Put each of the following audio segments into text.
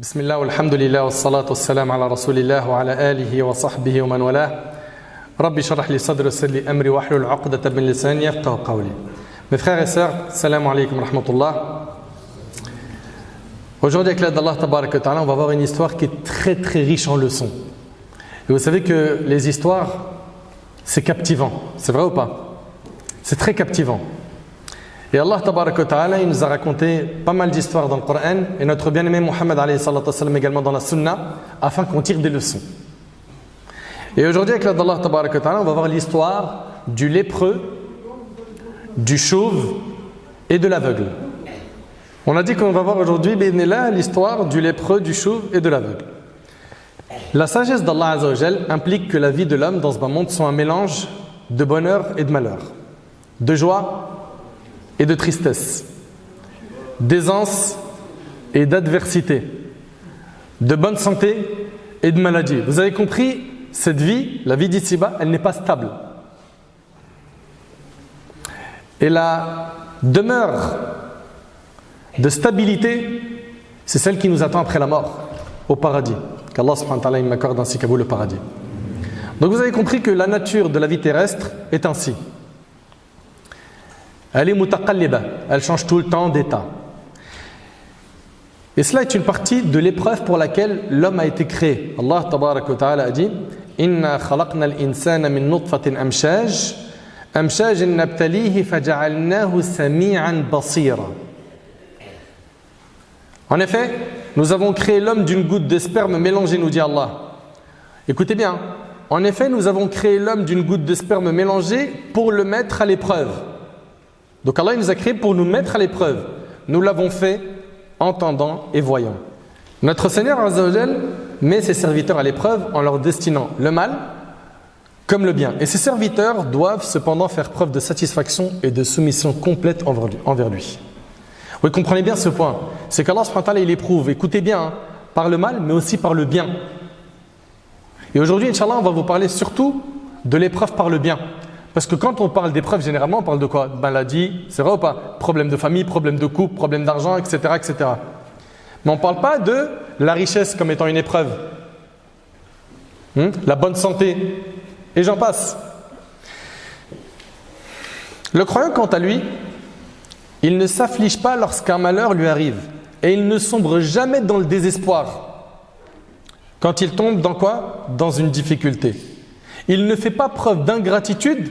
بسم الله والحمد لله والصلاة والسلام على رسول الله وعلى آله وصحبه ومن والاه ربي شرح لي صدري ويسر لي أمري واحلل عقدة من لساني يفقه قولي Mes frères et sœurs, salam alaikum rahmatullah. Aujourd'hui, avec l'aide d'Allah, on va voir une histoire qui est très très riche en leçons. Et vous savez que les histoires, c'est captivant. C'est vrai ou pas C'est très captivant. Et Allah ta'ala, il nous a raconté pas mal d'histoires dans le Coran et notre bien-aimé sallam également dans la Sunna afin qu'on tire des leçons. Et aujourd'hui, avec l'aide d'Allah ta'ala, on va voir l'histoire du lépreux, du chauve et de l'aveugle. On a dit qu'on va voir aujourd'hui là l'histoire du lépreux, du chauve et de l'aveugle. La sagesse d'Allah implique que la vie de l'homme dans ce monde soit un mélange de bonheur et de malheur, de joie et de tristesse, d'aisance et d'adversité, de bonne santé et de maladie. Vous avez compris, cette vie, la vie d'ici-bas, elle n'est pas stable. Et la demeure de stabilité, c'est celle qui nous attend après la mort, au paradis. Qu'Allah subhanahu m'accorde ainsi qu'à vous le paradis. Donc vous avez compris que la nature de la vie terrestre est ainsi. Elle est mutaqalliba, elle change tout le temps d'état. Et cela est une partie de l'épreuve pour laquelle l'homme a été créé. Allah ta'ala a dit Inna khalaqna al-insana min amshaj, amshaj nabtalihi sami'an. En effet, nous avons créé l'homme d'une goutte de sperme mélangée, nous dit Allah. Écoutez bien. En effet, nous avons créé l'homme d'une goutte de sperme mélangée pour le mettre à l'épreuve. Donc Allah nous a créé pour nous mettre à l'épreuve. Nous l'avons fait entendant et voyant. Notre Seigneur Azzawajal met ses serviteurs à l'épreuve en leur destinant le mal comme le bien. Et ses serviteurs doivent cependant faire preuve de satisfaction et de soumission complète envers lui. Vous comprenez bien ce point. C'est qu'Allah il éprouve, écoutez bien, hein, par le mal, mais aussi par le bien. Et aujourd'hui, Inch'Allah, on va vous parler surtout de l'épreuve par le bien. Parce que quand on parle d'épreuve, généralement, on parle de quoi? Maladie, c'est vrai ou pas? Problème de famille, problème de couple, problème d'argent, etc., etc. Mais on ne parle pas de la richesse comme étant une épreuve. Hmm? La bonne santé, et j'en passe. Le croyant, quant à lui, il ne s'afflige pas lorsqu'un malheur lui arrive et il ne sombre jamais dans le désespoir. Quand il tombe dans quoi? Dans une difficulté. Il ne fait pas preuve d'ingratitude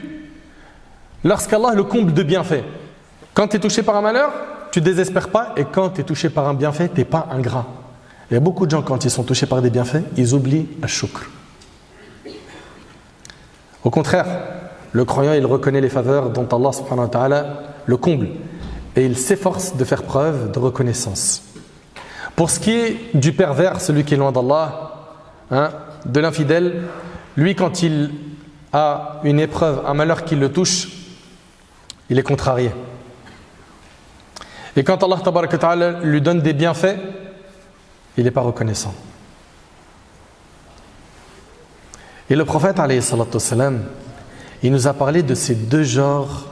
lorsqu'Allah le comble de bienfaits. Quand tu es touché par un malheur, tu désespères pas et quand tu es touché par un bienfait, tu n'es pas ingrat. Il y a beaucoup de gens, quand ils sont touchés par des bienfaits, ils oublient à shukr. Au contraire, le croyant, il reconnaît les faveurs dont Allah subhanahu wa ta'ala le comble et il s'efforce de faire preuve de reconnaissance. Pour ce qui est du pervers, celui qui est loin d'Allah, hein, de l'infidèle, lui quand il a une épreuve, un malheur qui le touche, il est contrarié. Et quand Allah lui donne des bienfaits, il n'est pas reconnaissant. Et le prophète, il nous a parlé de ces deux genres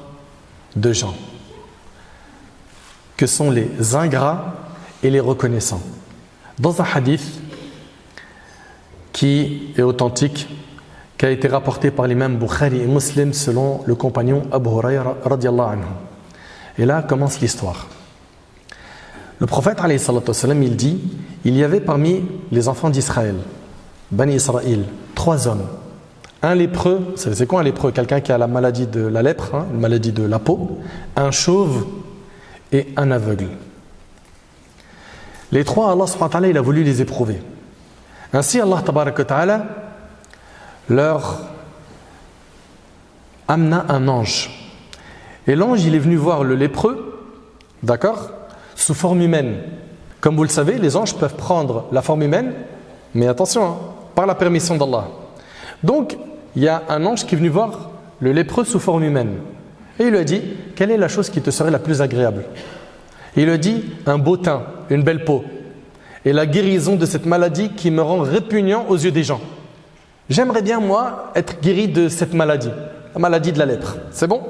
de gens, que sont les ingrats et les reconnaissants. Dans un hadith qui est authentique, qui a été rapporté par l'imam Bukhari et Muslim selon le compagnon Abu Huraira anhu. Et là commence l'histoire. Le prophète salam, il dit il y avait parmi les enfants d'Israël, Bani Israël, trois hommes. Un lépreux, c'est quoi un lépreux? Quelqu'un qui a la maladie de la lèpre, hein, une maladie de la peau, un chauve et un aveugle. Les trois, Allah il a voulu les éprouver. Ainsi, Allah ta'ala leur amena un ange. Et l'ange, il est venu voir le lépreux, d'accord, sous forme humaine. Comme vous le savez, les anges peuvent prendre la forme humaine, mais attention, hein, par la permission d'Allah. Donc, il y a un ange qui est venu voir le lépreux sous forme humaine. Et il lui a dit Quelle est la chose qui te serait la plus agréable? Il lui a dit Un beau teint, une belle peau, et la guérison de cette maladie qui me rend répugnant aux yeux des gens. J'aimerais bien, moi, être guéri de cette maladie, la maladie de la lèpre. C'est bon?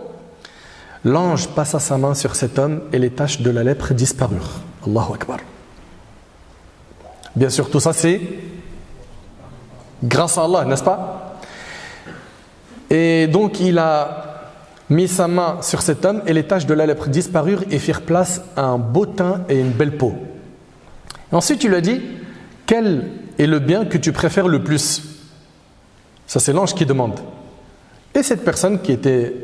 L'ange passa sa main sur cet homme et les taches de la lèpre disparurent. Allahu Akbar. Bien sûr, tout ça c'est grâce à Allah, n'est-ce pas? Et donc il a mis sa main sur cet homme et les taches de la lèpre disparurent et firent place à un beau teint et une belle peau. ensuite il lui a dit, quel est le bien que tu préfères le plus? Ça c'est l'ange qui demande. Et cette personne qui était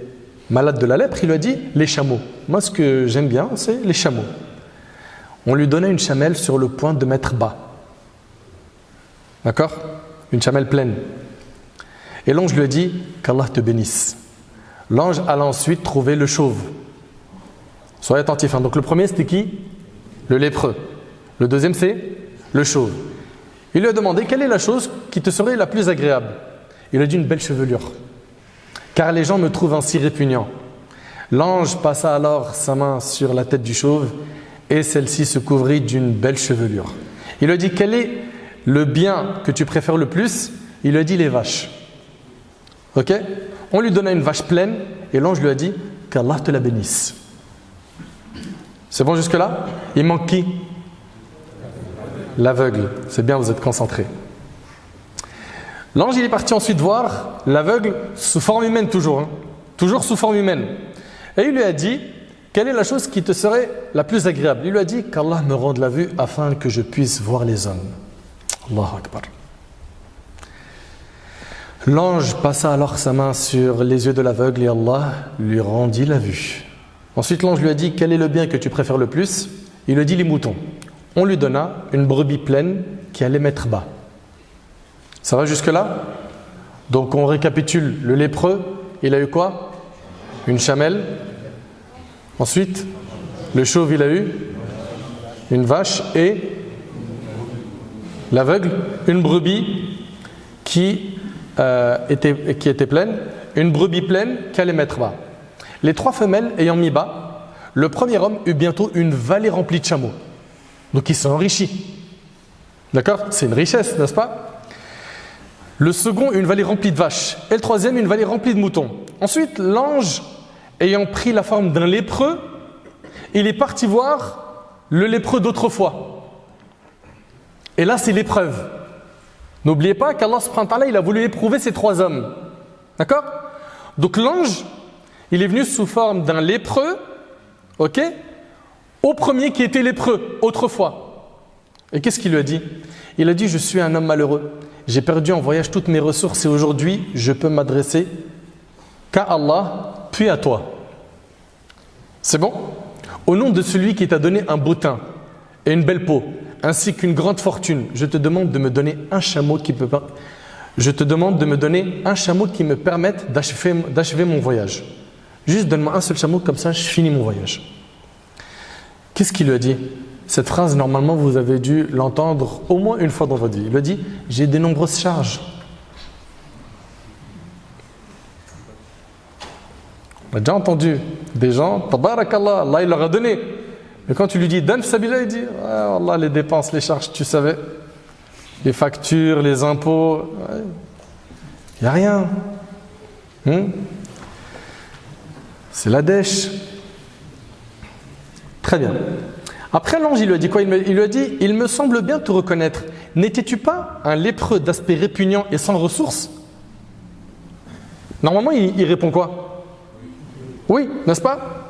malade de la lèpre, il lui a dit, les chameaux. Moi ce que j'aime bien, c'est les chameaux. On lui donnait une chamelle sur le point de mettre bas. D'accord? Une chamelle pleine. Et l'ange lui a dit qu'Allah te bénisse. L'ange alla ensuite trouver le chauve. Soyez attentifs. Hein. Donc le premier c'était qui? Le lépreux. Le deuxième c'est le chauve. Il lui a demandé quelle est la chose qui te serait la plus agréable? Il a dit une belle chevelure. Car les gens me trouvent ainsi répugnant. L'ange passa alors sa main sur la tête du chauve et celle-ci se couvrit d'une belle chevelure. Il lui a dit quel est le bien que tu préfères le plus? Il lui a dit les vaches. Ok? On lui donna une vache pleine et l'ange lui a dit qu'Allah te la bénisse. C'est bon jusque-là? Il manque qui? L'aveugle. C'est bien, vous êtes concentrés. L'ange est parti ensuite voir l'aveugle sous forme humaine toujours. Hein. toujours sous forme humaine. Et il lui a dit quelle est la chose qui te serait la plus agréable? Il lui a dit qu'Allah me rende la vue afin que je puisse voir les hommes. Allahu Akbar. L'ange passa alors sa main sur les yeux de l'aveugle et Allah lui rendit la vue. Ensuite l'ange lui a dit quel est le bien que tu préfères le plus? Il lui dit les moutons. On lui donna une brebis pleine qui allait mettre bas. Ça va jusque là Donc on récapitule. Le lépreux, il a eu quoi? Une chamelle, Ensuite, le chauve, il a eu une vache et l'aveugle, une brebis qui, euh, était pleine, une brebis pleine qui allait mettre bas. Les trois femelles ayant mis bas, le premier homme eut bientôt une vallée remplie de chameaux. Donc il s'est enrichi. D'accord? C'est une richesse, n'est-ce pas? Le second, une vallée remplie de vaches. Et le troisième, une vallée remplie de moutons. Ensuite, l'ange ayant pris la forme d'un lépreux, il est parti voir le lépreux d'autrefois. Et là, c'est l'épreuve. N'oubliez pas qu'Allah il a voulu éprouver ces trois hommes. D'accord? Donc l'ange, il est venu sous forme d'un lépreux, ok? Au premier qui était lépreux, autrefois. Et qu'est-ce qu'il lui a dit? Il a dit, je suis un homme malheureux. J'ai perdu en voyage toutes mes ressources et aujourd'hui, je peux m'adresser qu'à Allah, puis à toi. C'est bon? Au nom de celui qui t'a donné un beau teint et une belle peau, ainsi qu'une grande fortune, je te demande de me donner un chameau qui peut je te demande de me donner un chameau qui me permette d'achever mon voyage. Juste donne-moi un seul chameau, comme ça je finis mon voyage. Qu'est-ce qu'il lui a dit? Cette phrase, normalement, vous avez dû l'entendre au moins une fois dans votre vie. Il a dit J'ai de nombreuses charges. On a déjà entendu des gens, tabarakallah, Allah il leur a donné. Mais quand tu lui dis donne sabila, il dit ah, Allah les dépenses, les charges, tu savais, les factures, les impôts, il n'y a rien. Hmm? C'est la dèche. Très bien. Après l'ange, il lui a dit quoi? Il, lui a dit Il me semble bien te reconnaître. N'étais-tu pas un lépreux d'aspect répugnant et sans ressources? Normalement, il répond quoi? Oui, n'est-ce pas?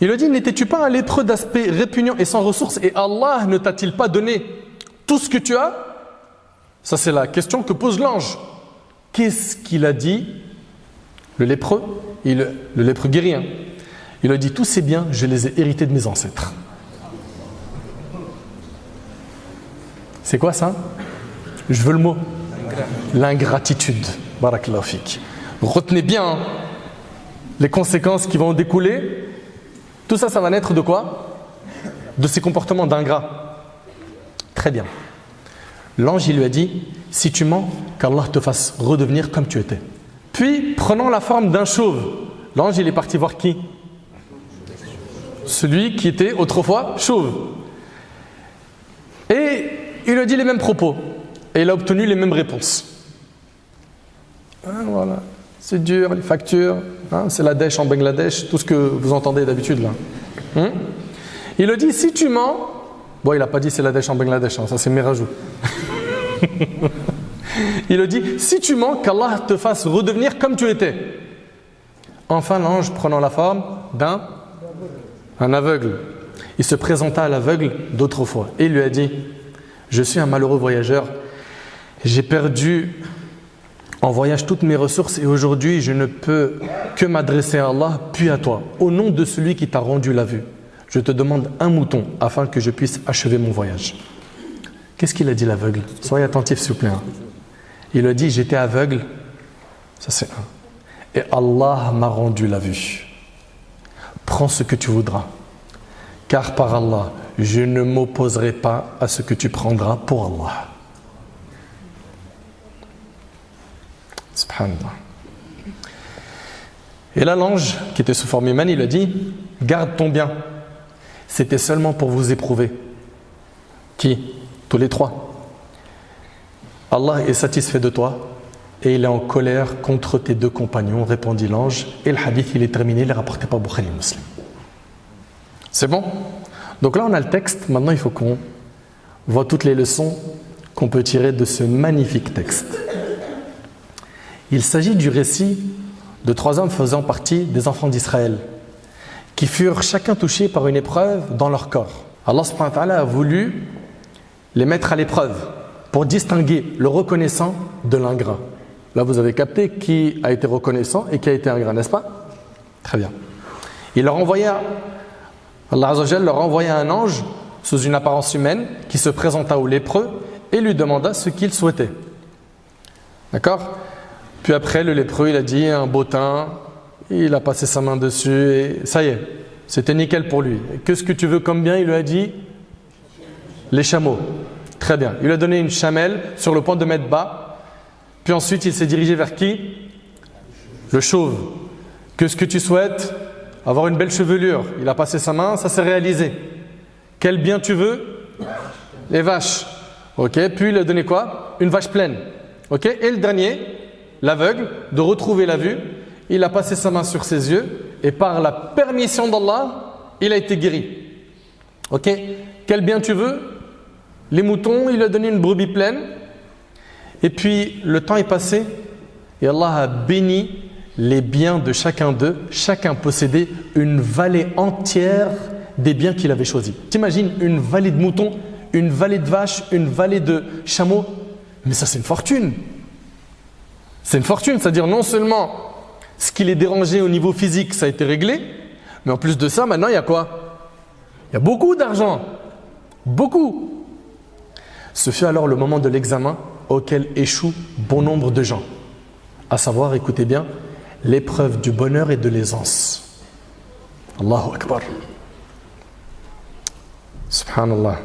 Il a dit, n'étais-tu pas un lépreux d'aspect répugnant et sans ressources? Et Allah ne t'a-t-il pas donné tout ce que tu as? Ça c'est la question que pose l'ange. Qu'est-ce qu'il a dit? Le lépreux, il, le lépreux guérien. Il a dit, tous ces biens, je les ai hérités de mes ancêtres. C'est quoi ça? Je veux le mot. L'ingratitude. Barakallahu Retenez bien, hein les conséquences qui vont découler, tout ça, ça va naître de quoi? De ces comportements d'ingrat. Très bien. L'ange, lui a dit, si tu mens, qu'Allah te fasse redevenir comme tu étais. Puis, prenant la forme d'un chauve, l'ange, est parti voir qui? Celui qui était autrefois chauve. Et il a dit les mêmes propos. Et il a obtenu les mêmes réponses. Ah, voilà. C'est dur, les factures, hein, c'est la dèche en Bangladesh, tout ce que vous entendez d'habitude là. Hmm? Il a dit, si tu mens, Bon, il n'a pas dit c'est la dèche en Bangladesh, hein, ça c'est mes rajouts. il a dit si tu mens, qu'Allah te fasse redevenir comme tu étais. Enfin, l'ange, prenant la forme d'un un aveugle, il se présenta à l'aveugle d'autrefois et lui a dit Je suis un malheureux voyageur, j'ai perdu en voyage toutes mes ressources et aujourd'hui je ne peux que m'adresser à Allah puis à toi. Au nom de celui qui t'a rendu la vue, je te demande un mouton afin que je puisse achever mon voyage. Qu'est-ce qu'il a dit l'aveugle? Soyez attentif s'il vous plaît. Hein. Il a dit J'étais aveugle, ça c'est un. Et Allah m'a rendu la vue. Prends ce que tu voudras. Car par Allah, je ne m'opposerai pas à ce que tu prendras pour Allah. Subhanallah. Et là, l'ange qui était sous forme humaine, il a dit Garde ton bien. C'était seulement pour vous éprouver. Qui? Tous les trois. Allah est satisfait de toi et il est en colère contre tes deux compagnons, répondit l'ange. Et le hadith, il est terminé, il est rapporté par Bukhari Muslim. C'est bon? Donc là, on a le texte. Maintenant, il faut qu'on voit toutes les leçons qu'on peut tirer de ce magnifique texte. Il s'agit du récit de trois hommes faisant partie des enfants d'Israël, qui furent chacun touchés par une épreuve dans leur corps. Allah a voulu les mettre à l'épreuve pour distinguer le reconnaissant de l'ingrat. Là, vous avez capté qui a été reconnaissant et qui a été ingrat, n'est-ce pas? Très bien. Il leur envoya, Allah leur envoya un ange sous une apparence humaine qui se présenta au lépreux et lui demanda ce qu'il souhaitait. D'accord? Puis après, le lépreux, il a dit un beau teint, il a passé sa main dessus et ça y est, c'était nickel pour lui. Qu'est-ce que tu veux comme bien? Il lui a dit les chameaux. Très bien. Il lui a donné une chamelle sur le point de mettre bas puis ensuite, il s'est dirigé vers qui? Le chauve. Qu'est-ce que tu souhaites? Avoir une belle chevelure. Il a passé sa main, ça s'est réalisé. Quel bien tu veux? Les vaches. Ok, puis il a donné quoi? Une vache pleine. Ok, et le dernier, l'aveugle, de retrouver la vue, il a passé sa main sur ses yeux et par la permission d'Allah, il a été guéri. Ok, quel bien tu veux? Les moutons, il a donné une brebis pleine. Et puis le temps est passé et Allah a béni les biens de chacun d'eux. Chacun possédait une vallée entière des biens qu'il avait choisis. T'imagines une vallée de moutons, une vallée de vaches, une vallée de chameaux Mais ça c'est une fortune. C'est une fortune, c'est-à-dire non seulement ce qui les dérangeait au niveau physique, ça a été réglé, mais en plus de ça, maintenant il y a quoi? Il y a beaucoup d'argent. Beaucoup. Ce fut alors le moment de l'examen auquel échouent bon nombre de gens. À savoir, écoutez bien, l'épreuve du bonheur et de l'aisance. Allahu Akbar. Subhanallah.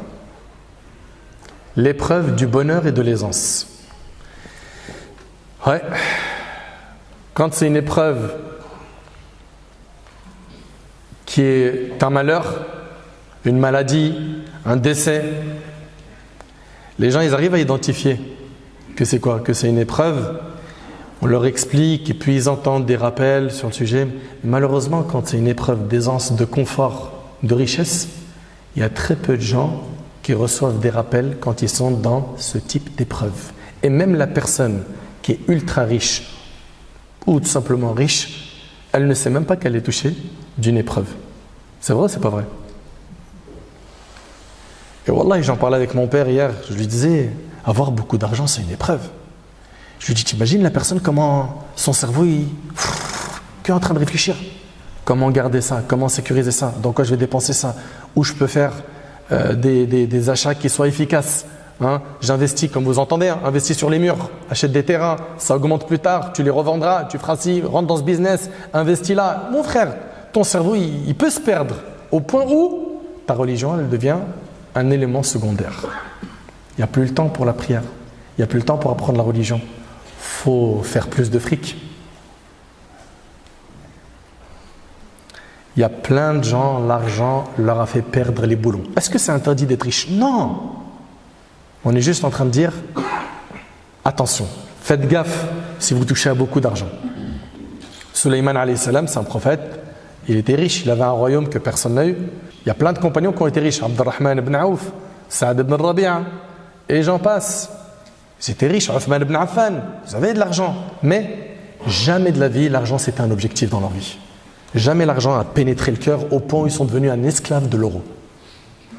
L'épreuve du bonheur et de l'aisance. Ouais. Quand c'est une épreuve qui est un malheur, une maladie, un décès, les gens ils arrivent à identifier que c'est quoi? Que c'est une épreuve? On leur explique et puis ils entendent des rappels sur le sujet. Malheureusement, quand c'est une épreuve d'aisance, de confort, de richesse, il y a très peu de gens qui reçoivent des rappels quand ils sont dans ce type d'épreuve. Et même la personne qui est ultra riche ou tout simplement riche, elle ne sait même pas qu'elle est touchée d'une épreuve. C'est vrai ou c'est pas vrai? Et Wallah, j'en parlais avec mon père hier, je lui disais, avoir beaucoup d'argent, c'est une épreuve. Je lui dis, t'imagines la personne, comment son cerveau, il est en train de réfléchir. Comment garder ça Comment sécuriser ça Dans quoi je vais dépenser ça Où je peux faire euh, des, achats qui soient efficaces hein? J'investis, comme vous entendez, hein, investis sur les murs, achète des terrains, ça augmente plus tard, tu les revendras, tu feras ci, rentre dans ce business, investis là. Mon frère, ton cerveau, il, il peut se perdre au point où ta religion, elle devient un élément secondaire. Il n'y a plus le temps pour la prière. Il n'y a plus le temps pour apprendre la religion. Il faut faire plus de fric. Il y a plein de gens, l'argent leur a fait perdre les boulons. Est-ce que c'est interdit d'être riche? Non On est juste en train de dire attention, faites gaffe si vous touchez à beaucoup d'argent. Sulaiman salam, c'est un prophète, il était riche, il avait un royaume que personne n'a eu. Il y a plein de compagnons qui ont été riches. Abdurrahman ibn Auf, Saad ibn Rabi'a, et j'en passe. Ils étaient riches, Uthman ibn Affan, ils avaient de l'argent. Mais jamais de la vie, l'argent c'était un objectif dans leur vie. Jamais l'argent a pénétré le cœur au point où ils sont devenus un esclave de l'euro,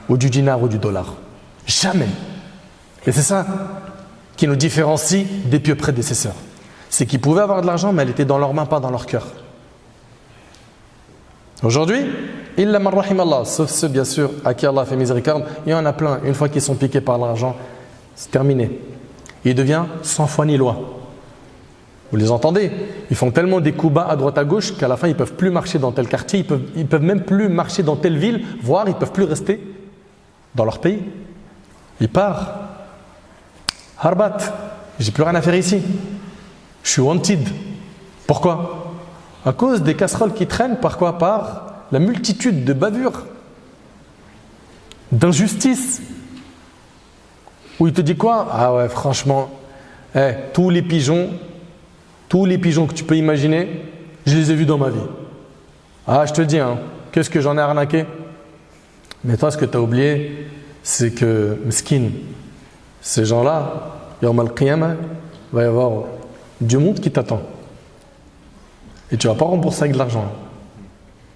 ou du dinar ou du dollar. Jamais. Et c'est ça qui nous différencie des pieux prédécesseurs. C'est qu'ils pouvaient avoir de l'argent, mais elle était dans leurs mains, pas dans leur cœur. Aujourd'hui, illa rahim Allah, sauf ceux bien sûr à qui Allah fait miséricorde, il y en a plein. Une fois qu'ils sont piqués par l'argent, c'est terminé. Il devient sans foi ni loi. Vous les entendez? Ils font tellement des coups bas à droite à gauche qu'à la fin ils peuvent plus marcher dans tel quartier, ils peuvent, ils peuvent même plus marcher dans telle ville, voire ils peuvent plus rester dans leur pays. Ils partent. Harbat, j'ai plus rien à faire ici. Je suis wanted. Pourquoi? À cause des casseroles qui traînent, par quoi? Par la multitude de bavures, d'injustices. Où il te dit quoi? Ah ouais, franchement, eh, tous les pigeons, tous les pigeons que tu peux imaginer, je les ai vus dans ma vie. Ah, je te dis, hein, qu'est-ce que j'en ai arnaqué? Mais toi, ce que tu as oublié, c'est que, skin, ces gens-là, Yawm al-Qiyamah, va y avoir du monde qui t'attend. Et tu ne vas pas rembourser avec de l'argent.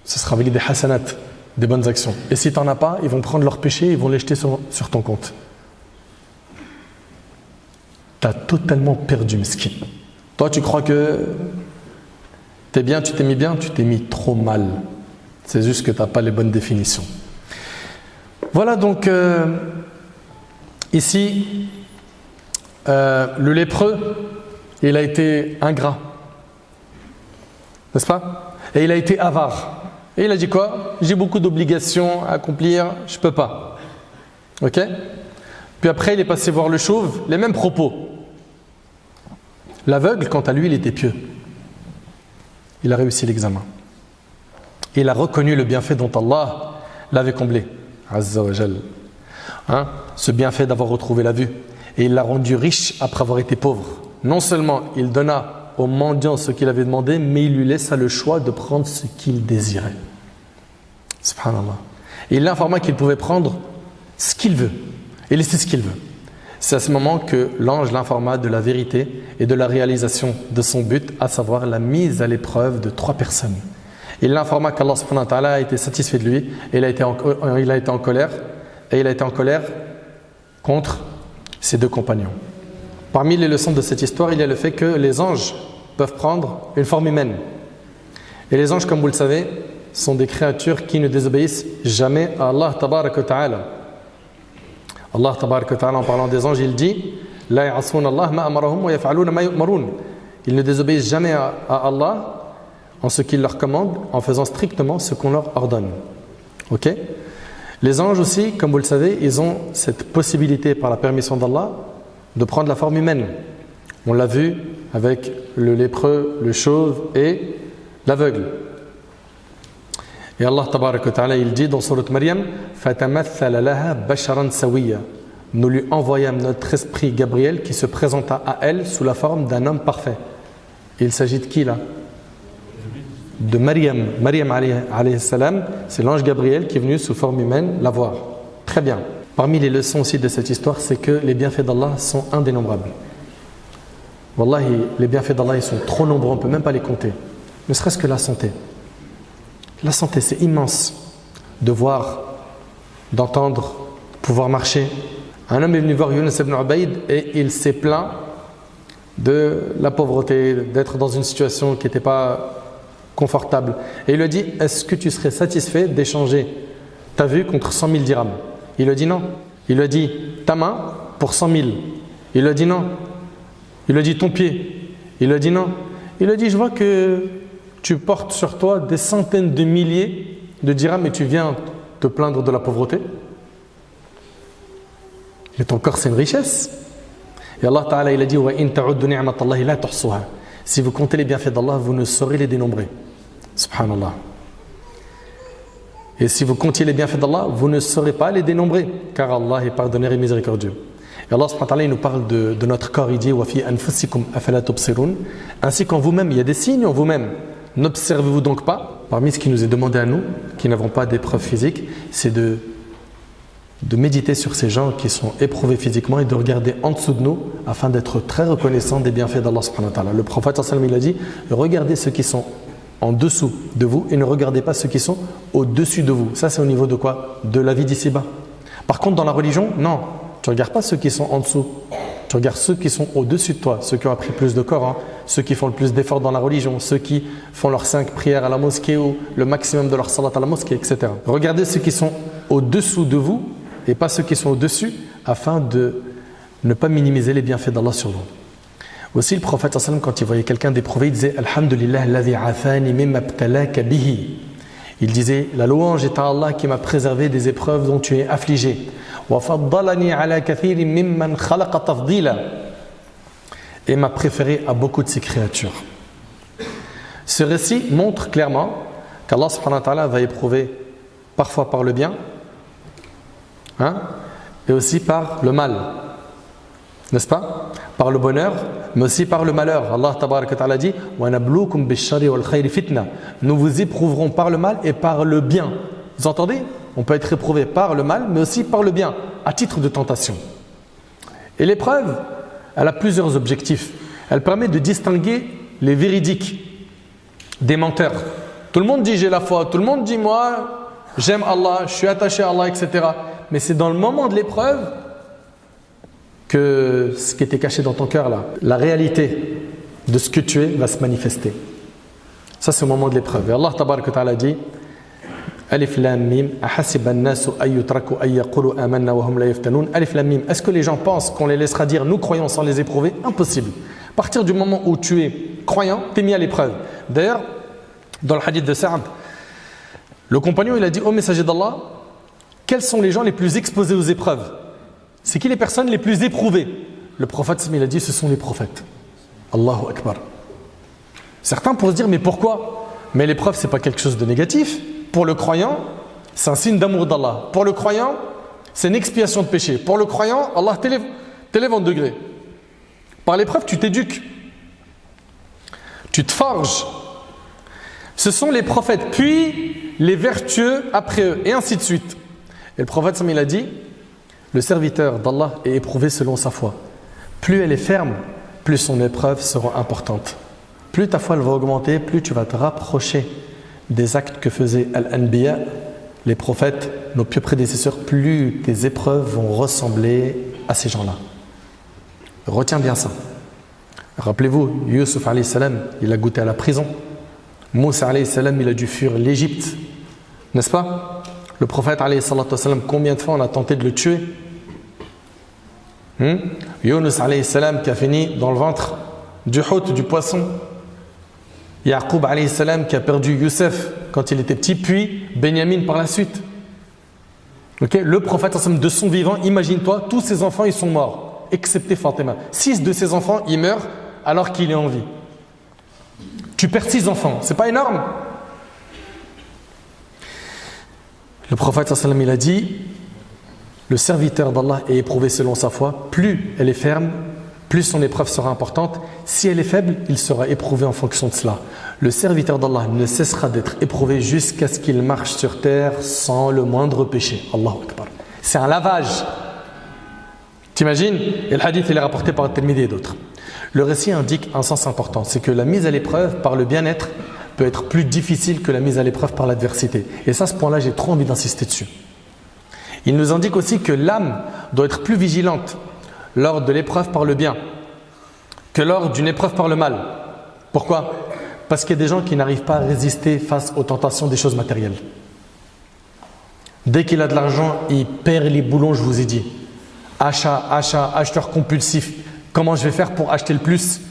Ce sera avec des hasanat, des bonnes actions. Et si tu n'en as pas, ils vont prendre leurs péchés et ils vont les jeter sur, ton compte. Tu as totalement perdu, mesquin. Toi, tu crois que tu es bien, tu t'es mis bien, tu t'es mis trop mal. C'est juste que tu n'as pas les bonnes définitions. Voilà donc euh, ici euh, le lépreux, il a été ingrat. N'est-ce pas? Et il a été avare. Et il a dit quoi? J'ai beaucoup d'obligations à accomplir, je ne peux pas. Ok? Puis après, il est passé voir le chauve, les mêmes propos. L'aveugle, quant à lui, il était pieux. Il a réussi l'examen. Il a reconnu le bienfait dont Allah l'avait comblé. Azza hein Ce bienfait d'avoir retrouvé la vue et il l'a rendu riche après avoir été pauvre. Non seulement il donna au mendiant ce qu'il avait demandé, mais il lui laissa le choix de prendre ce qu'il désirait. Subhanallah. Et il l'informa qu'il pouvait prendre ce qu'il veut et laisser ce qu'il veut. C'est à ce moment que l'ange l'informa de la vérité et de la réalisation de son but, à savoir la mise à l'épreuve de trois personnes. Il l'informa qu'Allah a été satisfait de lui et il a été en, il a été en colère et il a été en colère contre ses deux compagnons. Parmi les leçons de cette histoire, il y a le fait que les anges peuvent prendre une forme humaine. Et les anges, comme vous le savez, sont des créatures qui ne désobéissent jamais à Allah. Allah en parlant des anges, il dit Ils ne désobéissent jamais à Allah en ce qu'il leur commande, en faisant strictement ce qu'on leur ordonne. Ok? Les anges aussi, comme vous le savez, ils ont cette possibilité par la permission d'Allah de prendre la forme humaine. On l'a vu avec le lépreux, le chauve et l'aveugle. Et Allah ta'ala, il dit dans Surat Maryam Nous lui envoyâmes notre esprit Gabriel qui se présenta à elle sous la forme d'un homme parfait. il s'agit de qui là? De Maryam. Maryam salam, c'est l'ange Gabriel qui est venu sous forme humaine la voir. Très bien. Parmi les leçons aussi de cette histoire, c'est que les bienfaits d'Allah sont indénombrables. Wallahi, les bienfaits d'Allah, ils sont trop nombreux, on ne peut même pas les compter. Ne serait-ce que la santé. La santé, c'est immense. De voir, d'entendre, pouvoir marcher. Un homme est venu voir Yunus ibn Ubaid et il s'est plaint de la pauvreté, d'être dans une situation qui n'était pas confortable. Et il lui a dit Est-ce que tu serais satisfait d'échanger ta vue contre 100 000 dirhams? Il lui a dit non. Il lui a dit Ta main pour 100 000. Il lui a dit non. Il lui a dit Ton pied. Il lui a dit non. Il lui a dit Je vois que tu portes sur toi des centaines de milliers de dirhams et tu viens te plaindre de la pauvreté. Mais ton corps, c'est une richesse. Et Allah Ta'ala, il a dit Si vous comptez les bienfaits d'Allah, vous ne saurez les dénombrer. Subhanallah. Et si vous comptiez les bienfaits d'Allah, vous ne saurez pas les dénombrer, car Allah est pardonneur et miséricordieux. Et Allah il nous parle de, notre corps, il dit Ainsi qu'en vous-même, il y a des signes en vous-même. N'observez-vous donc pas Parmi ce qui nous est demandé à nous, qui n'avons pas d'épreuve physique, c'est de de méditer sur ces gens qui sont éprouvés physiquement et de regarder en dessous de nous afin d'être très reconnaissant des bienfaits d'Allah. Le prophète il a dit regardez ceux qui sont en dessous de vous et ne regardez pas ceux qui sont au-dessus de vous. Ça c'est au niveau de quoi? De la vie d'ici-bas. Par contre dans la religion, non. Tu ne regardes pas ceux qui sont en dessous. Tu regardes ceux qui sont au-dessus de toi, ceux qui ont appris plus de Coran, ceux qui font le plus d'efforts dans la religion, ceux qui font leurs cinq prières à la mosquée ou le maximum de leur salat à la mosquée, etc. Regardez ceux qui sont au-dessous de vous et pas ceux qui sont au-dessus, afin de ne pas minimiser les bienfaits d'Allah sur vous. Aussi, le prophète, quand il voyait quelqu'un d'éprouvé, il disait Alhamdulillah, bihi. Il disait La louange est à Allah qui m'a préservé des épreuves dont tu es affligé. Et m'a préféré à beaucoup de ses créatures. Ce récit montre clairement qu'Allah va éprouver parfois par le bien Hein? et aussi par le mal. N'est-ce pas? Par le bonheur, mais aussi par le malheur. Allah dit Nous vous éprouverons par le mal et par le bien. Vous entendez? On peut être éprouvé par le mal, mais aussi par le bien, à titre de tentation. Et l'épreuve, elle a plusieurs objectifs. Elle permet de distinguer les véridiques des menteurs. Tout le monde dit j'ai la foi, tout le monde dit moi j'aime Allah, je suis attaché à Allah, etc mais c'est dans le moment de l'épreuve que ce qui était caché dans ton cœur là, la réalité de ce que tu es va se manifester. Ça c'est au moment de l'épreuve. Et Allah ta'ala dit Alif lam mim hum Alif lam mim Est-ce que les gens pensent qu'on les laissera dire nous croyons sans les éprouver? Impossible. À partir du moment où tu es croyant, tu es mis à l'épreuve. D'ailleurs, dans le hadith de Sa'd, le compagnon il a dit au messager d'Allah quels sont les gens les plus exposés aux épreuves? C'est qui les personnes les plus éprouvées? Le prophète, il a dit, ce sont les prophètes. Allahu Akbar. Certains pourraient se dire, mais pourquoi? Mais l'épreuve, ce n'est pas quelque chose de négatif. Pour le croyant, c'est un signe d'amour d'Allah. Pour le croyant, c'est une expiation de péché. Pour le croyant, Allah t'élève en degré. Par l'épreuve, tu t'éduques. Tu te forges. Ce sont les prophètes, puis les vertueux après eux, et ainsi de suite. Et le prophète il a dit Le serviteur d'Allah est éprouvé selon sa foi. Plus elle est ferme, plus son épreuve sera importante. Plus ta foi va augmenter, plus tu vas te rapprocher des actes que faisaient Al-Anbiya, les prophètes, nos pieux prédécesseurs, plus tes épreuves vont ressembler à ces gens-là. Retiens bien ça. Rappelez-vous, Yusuf salam, il a goûté à la prison. Moussa salam, il a dû fuir l'Égypte. N'est-ce pas? Le prophète, combien de fois on a tenté de le tuer? Hmm? Yunus salam, qui a fini dans le ventre du hôte, du poisson. Yaqub salam, qui a perdu Youssef quand il était petit, puis Benjamin par la suite. Le prophète de son vivant, imagine-toi, tous ses enfants ils sont morts, excepté Fatima. Six de ses enfants, ils meurent alors qu'il est en vie. Tu perds six enfants, c'est pas énorme? Le prophète il a dit le serviteur d'Allah est éprouvé selon sa foi, plus elle est ferme, plus son épreuve sera importante. Si elle est faible, il sera éprouvé en fonction de cela. Le serviteur d'Allah ne cessera d'être éprouvé jusqu'à ce qu'il marche sur terre sans le moindre péché. Allahu Akbar. C'est un lavage. T'imagines? Et le hadith il est rapporté par Tirmidhi et d'autres. Le récit indique un sens important, c'est que la mise à l'épreuve par le bien-être peut être plus difficile que la mise à l'épreuve par l'adversité. Et ça, ce point-là, j'ai trop envie d'insister dessus. Il nous indique aussi que l'âme doit être plus vigilante lors de l'épreuve par le bien que lors d'une épreuve par le mal. Pourquoi? Parce qu'il y a des gens qui n'arrivent pas à résister face aux tentations des choses matérielles. Dès qu'il a de l'argent, il perd les boulons, je vous ai dit. Achat, achat, acheteur compulsif. Comment je vais faire pour acheter le plus?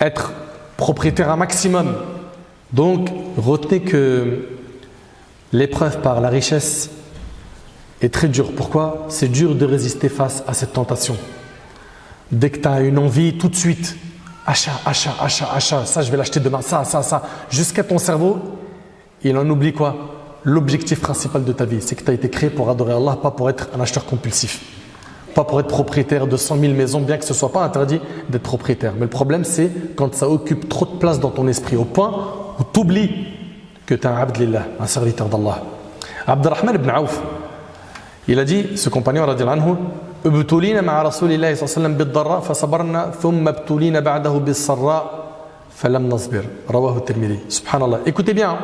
Être propriétaire un maximum. Donc, retenez que l'épreuve par la richesse est très dure. Pourquoi? C'est dur de résister face à cette tentation. Dès que tu as une envie, tout de suite, achat, achat, achat, achat, ça je vais l'acheter demain, ça, ça, ça, jusqu'à ton cerveau, il en oublie quoi? L'objectif principal de ta vie, c'est que tu as été créé pour adorer Allah, pas pour être un acheteur compulsif. Pas pour être propriétaire de 100 000 maisons, bien que ce ne soit pas interdit d'être propriétaire. Mais le problème, c'est quand ça occupe trop de place dans ton esprit, au point ou t'oublies que tu es un abd un serviteur d'Allah. Abdurrahman ibn Auf, Il a dit, ce compagnon, radiallahu anhu, ابتلينا مع رسول الله صلى الله عليه وسلم بالضراء فصبرنا ثم ابتلينا بعده بالسراء فلم نصبر رواه الترمذي سبحان الله écoutez bien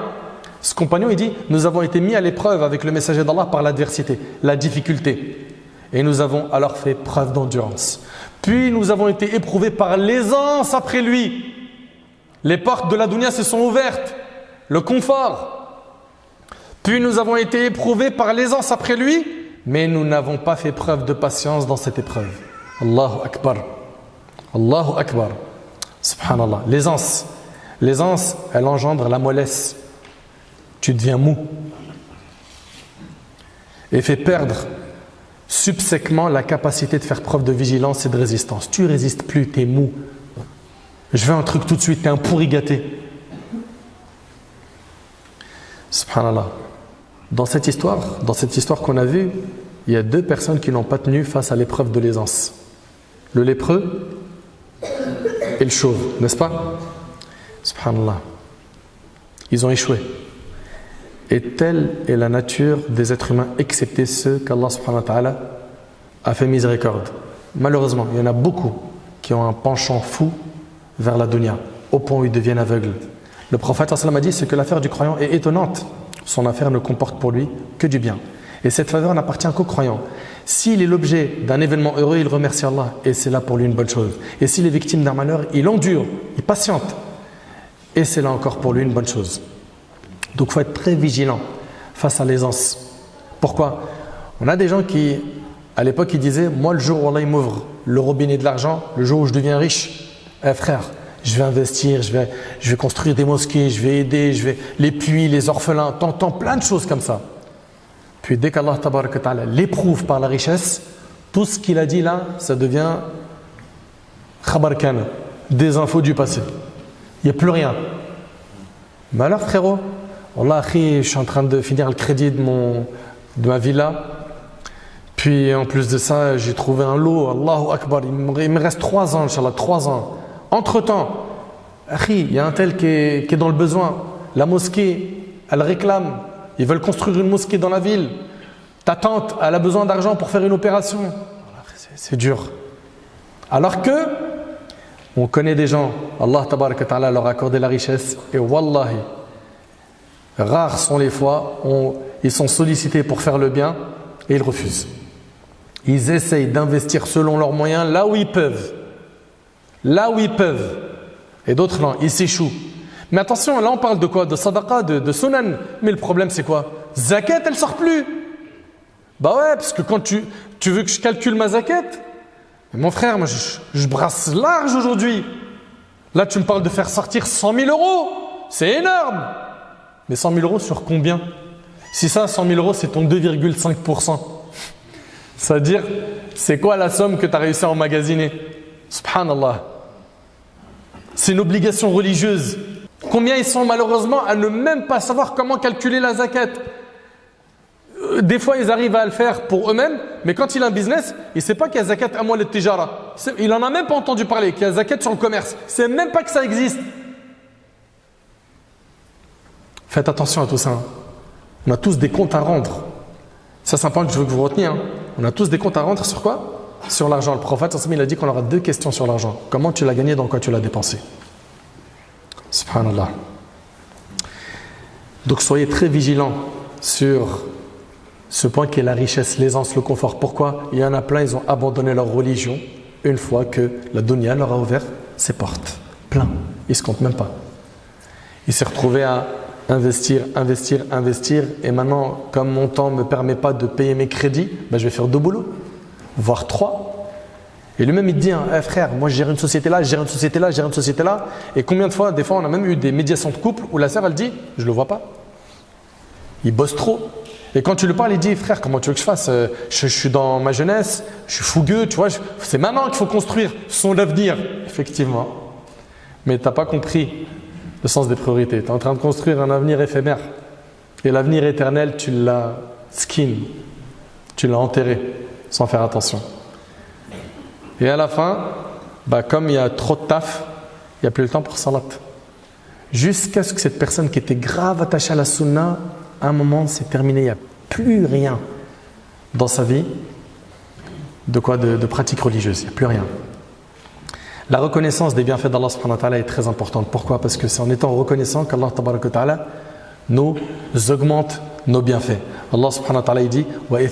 ce compagnon il dit nous avons été mis à l'épreuve avec le messager d'Allah par l'adversité la difficulté et nous avons alors fait preuve d'endurance puis nous avons été éprouvés par l'aisance après lui les portes de la dunya se sont ouvertes le confort puis nous avons été éprouvés par l'aisance après lui mais nous n'avons pas fait preuve de patience dans cette épreuve. Allahu Akbar. Allahu Akbar. Subhanallah. L'aisance. L'aisance, elle engendre la mollesse. Tu deviens mou. Et fait perdre subséquemment la capacité de faire preuve de vigilance et de résistance. Tu résistes plus, tu es mou. Je veux un truc tout de suite, tu es un pourri gâté. Subhanallah. Dans cette histoire, dans cette histoire qu'on a vue, il y a deux personnes qui n'ont pas tenu face à l'épreuve de l'aisance. Le lépreux et le chauve, n'est-ce pas? Subhanallah. Ils ont échoué. Et telle est la nature des êtres humains, excepté ceux qu'Allah a fait miséricorde. Malheureusement, il y en a beaucoup qui ont un penchant fou vers la dunya, au point où ils deviennent aveugles. Le prophète a dit que l'affaire du croyant est étonnante son affaire ne comporte pour lui que du bien. Et cette faveur n'appartient qu'aux croyants. S'il est l'objet d'un événement heureux, il remercie Allah et c'est là pour lui une bonne chose. Et s'il est victime d'un malheur, il endure, il patiente et c'est là encore pour lui une bonne chose. Donc il faut être très vigilant face à l'aisance. Pourquoi? On a des gens qui, à l'époque, ils disaient Moi, le jour où Allah m'ouvre le robinet de l'argent, le jour où je deviens riche, eh frère, je vais investir, je vais, je vais construire des mosquées, je vais aider, je vais les puits, les orphelins, t'entends plein de choses comme ça. Puis dès qu'Allah l'éprouve par la richesse, tout ce qu'il a dit là, ça devient khabarkan, des infos du passé. Il n'y a plus rien. Mais alors frérot, Allah, je suis en train de finir le crédit de, mon, de ma villa. Puis en plus de ça, j'ai trouvé un lot, Allahu Akbar, il me reste trois ans, Inch'Allah, trois ans. Entre-temps, il y a un tel qui est, dans le besoin. La mosquée, elle réclame. Ils veulent construire une mosquée dans la ville. Ta tante, elle a besoin d'argent pour faire une opération. C'est dur. Alors que, on connaît des gens, Allah ta'ala leur a accordé la richesse, et wallahi, rares sont les fois où ils sont sollicités pour faire le bien et ils refusent. Ils essayent d'investir selon leurs moyens là où ils peuvent là où ils peuvent. Et d'autres non, ils s'échouent. Mais attention, là on parle de quoi? De sadaqa, de, sunan. Mais le problème c'est quoi? Zakat, elle sort plus. Bah ouais, parce que quand tu, veux que je calcule ma zakat, mon frère, moi je, je brasse large aujourd'hui. Là tu me parles de faire sortir 100 000 euros. C'est énorme. Mais 100 000 euros sur combien? Si ça, 100 000 euros, c'est ton 2,5%. C'est-à-dire, c'est quoi la somme que tu as réussi à emmagasiner? Subhanallah. C'est une obligation religieuse. Combien ils sont malheureusement à ne même pas savoir comment calculer la zakat euh, Des fois, ils arrivent à le faire pour eux-mêmes, mais quand il a un business, il ne sait pas qu'il y a zakat à moi le tijara. Il n'en a même pas entendu parler, qu'il y a zakat sur le commerce. Il ne sait même pas que ça existe. Faites attention à tout ça. Hein. On a tous des comptes à rendre. Ça, c'est un point que je veux que vous reteniez. Hein. On a tous des comptes à rendre sur quoi? Sur l'argent. Le prophète, il a dit qu'on aura deux questions sur l'argent. Comment tu l'as gagné, dans quoi tu l'as dépensé? Subhanallah. Donc soyez très vigilants sur ce point qui est la richesse, l'aisance, le confort. Pourquoi? Il y en a plein, ils ont abandonné leur religion une fois que la dunya leur a ouvert ses portes. Plein. Ils ne se comptent même pas. Il s'est retrouvé à investir, investir, investir. Et maintenant, comme mon temps ne me permet pas de payer mes crédits, ben je vais faire deux boulots voire trois. Et lui-même, il te dit, hein, eh, frère, moi je gère une société là, je gère une société là, je gère une société là. Et combien de fois, des fois, on a même eu des médiations de couple où la sœur, elle dit, je le vois pas. Il bosse trop. Et quand tu lui parles, il dit, frère, comment tu veux que je fasse euh, je, suis dans ma jeunesse, je suis fougueux, tu vois, c'est maintenant qu'il faut construire son avenir. Effectivement. Mais tu n'as pas compris le sens des priorités. Tu es en train de construire un avenir éphémère. Et l'avenir éternel, tu l'as skin, tu l'as enterré sans faire attention. Et à la fin, bah, comme il y a trop de taf, il n'y a plus le temps pour salat. Jusqu'à ce que cette personne qui était grave attachée à la sunna, à un moment, c'est terminé, il n'y a plus rien. dans sa vie de quoi de, pratique religieuse. Il n'y a plus rien. La reconnaissance des bienfaits d'Allah est très importante. Pourquoi? Parce que c'est en étant reconnaissant qu'Allah nous augmente nos bienfaits. Allah subhanahu wa ta'ala dit Et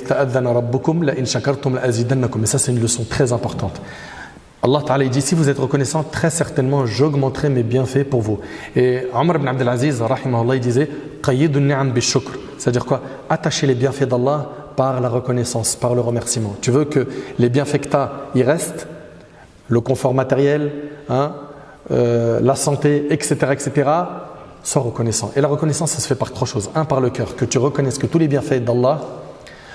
ça c'est une leçon très importante. Allah ta'ala dit si vous êtes reconnaissant, très certainement j'augmenterai mes bienfaits pour vous. Et Omar ibn Abdelaziz, il disait C'est-à-dire quoi? Attacher les bienfaits d'Allah par la reconnaissance, par le remerciement. Tu veux que les bienfaits que restent? Le confort matériel, hein, euh, la santé, etc., etc., sois reconnaissant. Et la reconnaissance, ça se fait par trois choses. Un, par le cœur, que tu reconnaisses que tous les bienfaits d'Allah,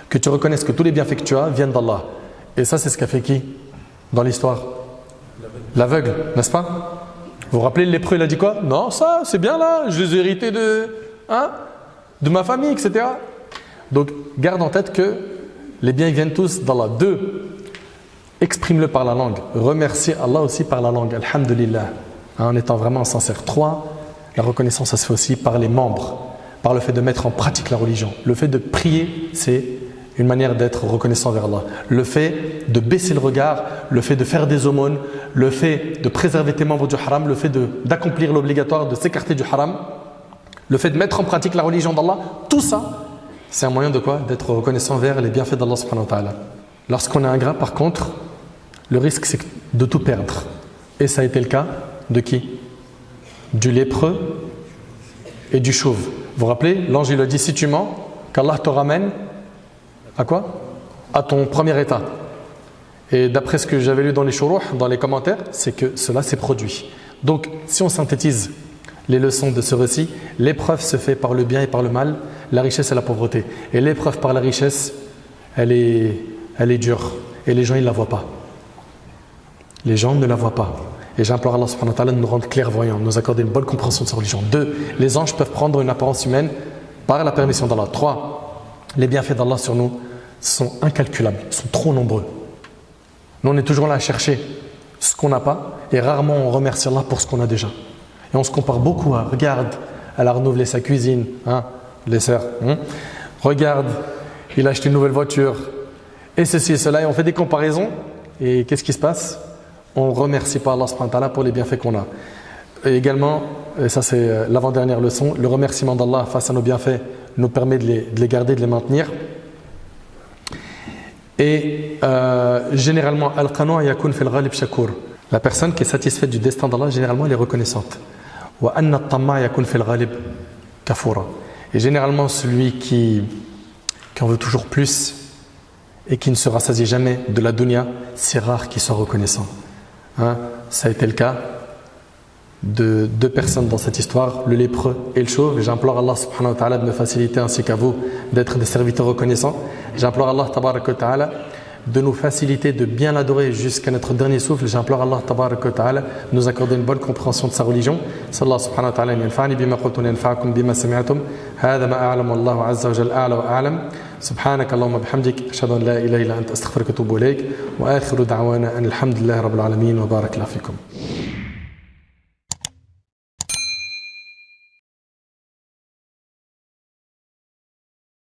que tu reconnaisses que tous les bienfaits que tu as viennent d'Allah. Et ça, c'est ce qu'a fait qui dans l'histoire? L'aveugle, n'est-ce pas? Vous vous rappelez, le lépreux, il a dit quoi? Non, ça, c'est bien là, je les ai hérités de, hein, de ma famille, etc. Donc, garde en tête que les biens viennent tous d'Allah. Deux, exprime-le par la langue. Remercie Allah aussi par la langue. Alhamdulillah. Hein, en étant vraiment sincère. Trois, la reconnaissance, ça se fait aussi par les membres, par le fait de mettre en pratique la religion. Le fait de prier, c'est une manière d'être reconnaissant vers Allah. Le fait de baisser le regard, le fait de faire des aumônes, le fait de préserver tes membres du haram, le fait d'accomplir l'obligatoire, de s'écarter du haram, le fait de mettre en pratique la religion d'Allah, tout ça, c'est un moyen de quoi? D'être reconnaissant vers les bienfaits d'Allah subhanahu wa ta'ala. Lorsqu'on est ingrat, par contre, le risque c'est de tout perdre. Et ça a été le cas de qui? Du lépreux et du chauve. Vous vous rappelez L'ange il a dit si tu mens, qu'Allah te ramène à quoi? À ton premier état. Et d'après ce que j'avais lu dans les chourouh, dans les commentaires, c'est que cela s'est produit. Donc, si on synthétise les leçons de ce récit, l'épreuve se fait par le bien et par le mal, la richesse et la pauvreté. Et l'épreuve par la richesse, elle est, elle est dure. Et les gens, ils ne la voient pas. Les gens ne la voient pas. Et j'implore Allah subhanahu wa ta'ala de nous rendre clairvoyants, de nous accorder une bonne compréhension de sa religion. Deux, les anges peuvent prendre une apparence humaine par la permission d'Allah. Trois, les bienfaits d'Allah sur nous sont incalculables, sont trop nombreux. Nous, on est toujours là à chercher ce qu'on n'a pas et rarement on remercie Allah pour ce qu'on a déjà. Et on se compare beaucoup à, regarde, elle a renouvelé sa cuisine, hein, les sœurs, hein. regarde, il a acheté une nouvelle voiture, et ceci et cela, et on fait des comparaisons, et qu'est-ce qui se passe? On ne remercie pas Allah pour les bienfaits qu'on a. Et également, et ça c'est euh, l'avant-dernière leçon, le remerciement d'Allah face à nos bienfaits nous permet de les, de les garder, de les maintenir. Et euh, généralement, al yakun fil ghalib shakur. La personne qui est satisfaite du destin d'Allah, généralement, elle est reconnaissante. Wa anna yakun fil ghalib kafura. Et généralement, celui qui, qui en veut toujours plus et qui ne se rassasie jamais de la dunya, c'est rare qu'il soit reconnaissant. Hein, ça a été le cas de deux personnes dans cette histoire, le lépreux et le chauve. J'implore Allah subhanahu wa ta'ala de me faciliter ainsi qu'à vous d'être des serviteurs reconnaissants. J'implore Allah ta'ala de nous faciliter de bien l'adorer jusqu'à notre dernier souffle. J'implore Allah ta'ala de nous accorder une bonne compréhension de sa religion. Sallallahu subhanahu wa ta'ala bima yanfa'akum bima ma a'lamu Allahu azza wa jalla a'lam. سبحانك اللهم بحمدك أشهد أن لا إله إلا أنت أستغفرك وأتوب إليك وآخر دعوانا أن الحمد لله رب العالمين وبارك الله فيكم.